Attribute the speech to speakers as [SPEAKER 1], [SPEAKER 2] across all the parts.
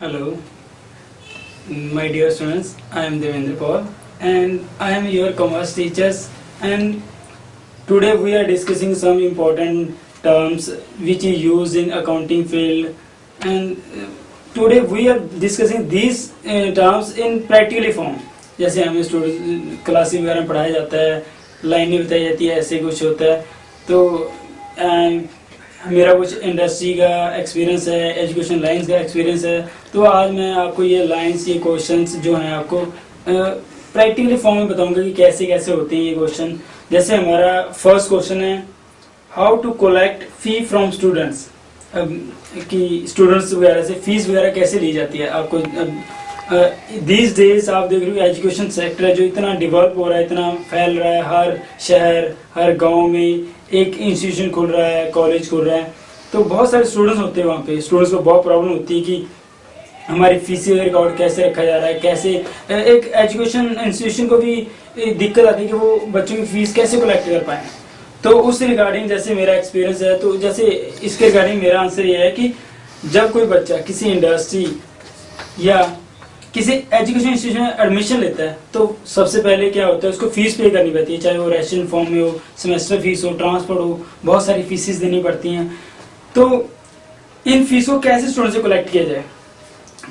[SPEAKER 1] Hello, my dear students. I am Devendra Paul, and I am your commerce teachers. And today we are discussing some important terms which is used in accounting field. And uh, today we are discussing these uh, terms in practically form. जैसे हमें student class वगैरह पढ़ाया जाता है लाइनें बताई जाती है ऐसे कुछ होता है तो अ, मेरा कुछ इंडस्ट्री का एक्सपीरियंस है एजुकेशन लाइंस का एक्सपीरियंस है। तो आज मैं आपको ये लाइंस ये क्वेश्चंस जो हैं आपको प्रैक्टिकली फॉर्म में बताऊँगा कि कैसे कैसे होते हैं ये क्वेश्चन जैसे हमारा फ़र्स्ट क्वेश्चन है how to collect fee from students कि स्टूडेंट्स वगैरह से फ़ीस वगैरह कैसे ली जाती है? आपको दीज डेज़ आप देख रहे हो एजुकेशन सेक्टर है जो इतना डेवलप हो रहा है, इतना फैल रहा है, हर शहर, हर गाँव में एक इंस्टीट्यूशन खुल रहा है कॉलेज खुल रहा है। तो बहुत सारे स्टूडेंट्स होते हैं वहाँ पे। स्टूडेंट्स को बहुत प्रॉब्लम होती है कि हमारी फ़ीस रिकॉर्ड कैसे रखा जा रहा है, कैसे एक एजुकेशन इंस्टीट्यूशन को भी दिक्कत आती है कि वो बच्चों की फ़ीस कैसे कलेक्ट कर पाए। तो उस रिगार्डिंग जैसे मेरा एक्सपीरियंस है तो जैसे इसके रिगार्डिंग मेरा आंसर ये है कि जब कोई बच्चा किसी इंडस्ट्री या किसी एजुकेशन इंस्टीट्यूशन में एडमिशन लेता है तो सबसे पहले क्या होता है, उसको फ़ीस पे करनी पड़ती है, चाहे वो रेशन फॉर्म में हो सेमेस्टर फ़ीस हो ट्रांसपोर्ट हो, बहुत सारी फीसेस देनी पड़ती हैं। तो इन फ़ीस को कैसे स्टूडेंट से कलेक्ट किया जाए?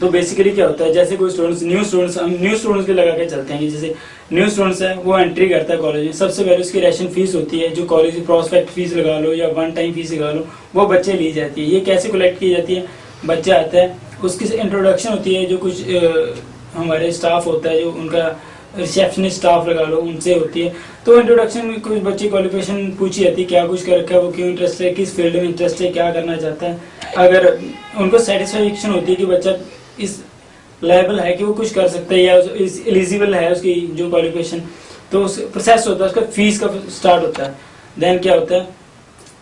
[SPEAKER 1] तो बेसिकली क्या होता है, जैसे कोई स्टूडेंट्स न्यू स्टूडेंट्स हम न्यू स्टूडेंट्स के लगा के चलते हैं जैसे न्यू स्टूडेंट्स है, वो एंट्री करता है कॉलेज में। सबसे पहले उसकी रेशन फ़ीस होती है, जो कॉलेज की प्रोस्पेक्ट फ़ीस लगा लो या वन टाइम फ़ीस लगा लो, वो बच्चे ली जाती है। ये कैसे कलेक्ट की जाती है? बच्चा आता है, उसकी इंट्रोडक्शन होती है, जो कुछ हमारे स्टाफ होता है, जो उनका रिसेप्शनिस्ट स्टाफ लगा लो, उनसे होती है। तो इंट्रोडक्शन में कुछ बच्चे क्वालिफिकेशन पूछी जाती है, क्या कुछ कर रखा है, वो क्यों इंटरेस्ट है, किस फ़ील्ड में इंटरेस्ट है, क्या करना चाहता है। अगर उनको सेटिस्फेक्शन होती है कि बच्चा इस लेवल है कि वो कुछ कर सकता है, या इस एलिजिबल है उसकी जो क्वालिफिकेशन तो उस प्रोसेस होता है, उसका फ़ीस का स्टार्ट होता है। देन क्या होता है?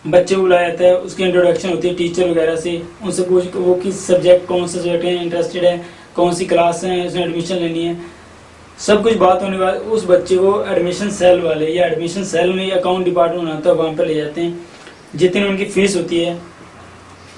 [SPEAKER 1] बच्चे बुलाया जाता है, उसकी इंट्रोडक्शन होती है टीचर वगैरह से। उनसे पूछ वो किस सब्जेक्ट कौन से सब्जेक्ट है इंटरेस्टेड है, कौन सी क्लास है, उसने एडमिशन लेनी है। सब कुछ बात होने के बाद उस बच्चे को एडमिशन सेल वाले या एडमिशन सेल में अकाउंट डिपार्टमेंट होता है, वहाँ पर ले जाते हैं। जितनी उनकी फ़ीस होती है,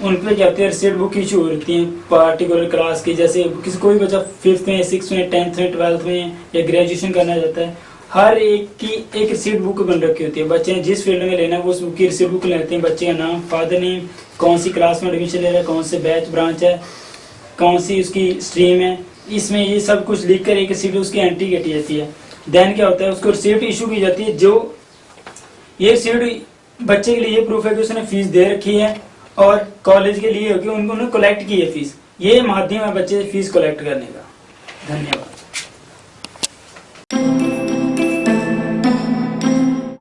[SPEAKER 1] उन पर क्या होती है रिसीट बुक इशू हो रही है पार्टिकुलर क्लास की। जैसे किसी कोई बच्चा फिफ्थ में सिक्स में टेंथ में ट्वेल्थ में या ग्रेजुएशन करना चाहता है हर एक की एक रिसीट बुक बन रखी होती है। बच्चे ने जिस फ़ील्ड में लेना है, वो उस बुक की रिसीट बुक लेते हैं। बच्चे का नाम फादर नेम कौन सी क्लास में एडमिशन ले रहा है, कौन से बैच ब्रांच है, कौन सी उसकी स्ट्रीम है। इसमें ये सब कुछ लिख कर एक रिसीट उसकी एंट्री कटी जाती है। देन क्या होता है, उसको रिसीट इशू की जाती है। जो ये रिसीट बच्चे के लिए ये प्रूफ है कि उसने फ़ीस दे रखी है और कॉलेज के लिए होगी उनको उन्होंने कलेक्ट की है फ़ीस ये माध्यम है बच्चे फ़ीस कलेक्ट करने का। धन्यवाद।